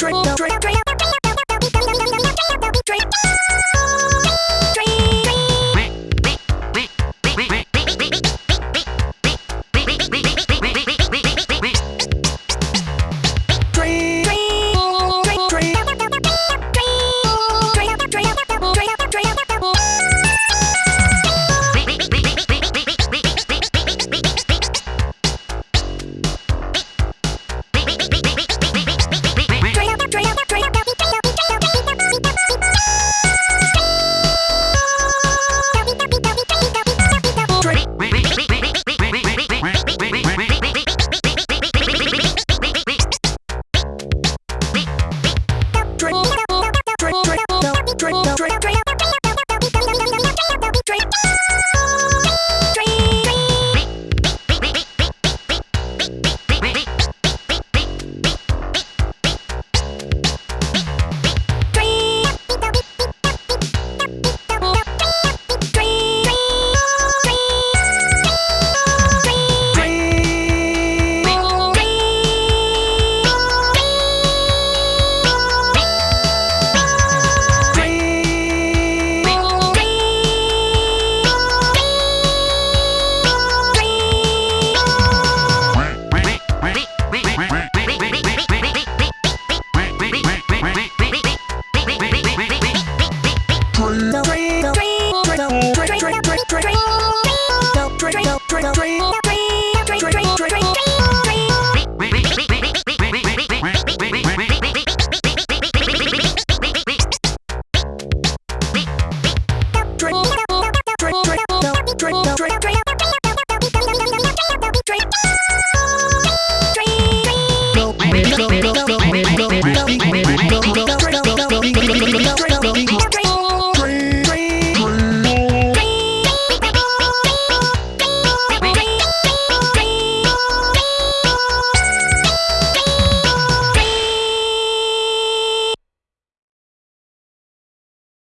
Drink. Drink.